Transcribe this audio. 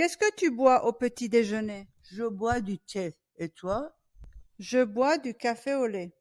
Qu'est-ce que tu bois au petit déjeuner? Je bois du thé. Et toi? Je bois du café au lait.